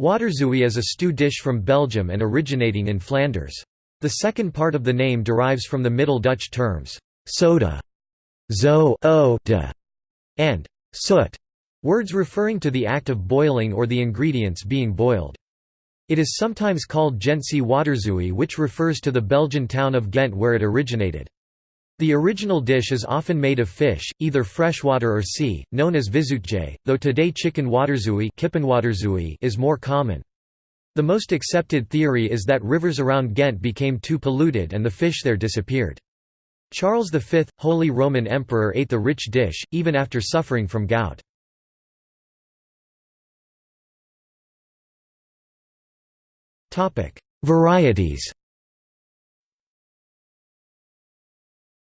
Waterzooi is a stew dish from Belgium and originating in Flanders. The second part of the name derives from the Middle Dutch terms, soda, zo o de, and soot, words referring to the act of boiling or the ingredients being boiled. It is sometimes called Gentse waterzooi which refers to the Belgian town of Ghent where it originated. The original dish is often made of fish, either freshwater or sea, known as viszootje, though today chicken waterzooi is more common. The most accepted theory is that rivers around Ghent became too polluted and the fish there disappeared. Charles V, Holy Roman Emperor ate the rich dish, even after suffering from gout. Varieties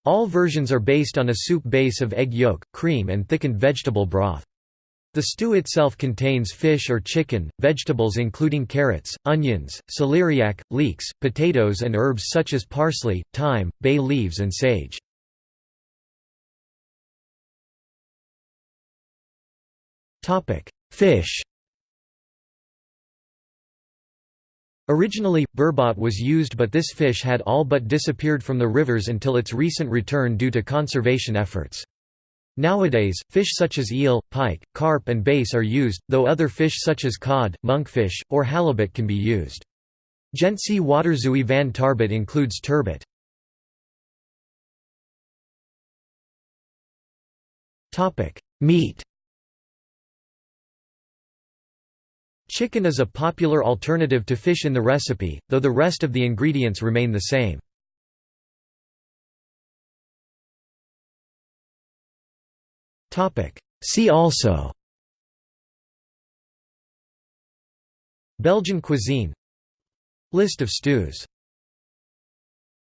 All versions are based on a soup base of egg yolk, cream and thickened vegetable broth. The stew itself contains fish or chicken, vegetables including carrots, onions, celeriac, leeks, potatoes and herbs such as parsley, thyme, bay leaves and sage. Fish Originally, burbot was used but this fish had all but disappeared from the rivers until its recent return due to conservation efforts. Nowadays, fish such as eel, pike, carp and bass are used, though other fish such as cod, monkfish, or halibut can be used. Gentse waterzooi van tarbot includes turbot. Meat Chicken is a popular alternative to fish in the recipe, though the rest of the ingredients remain the same. See also. Belgian cuisine. List of stews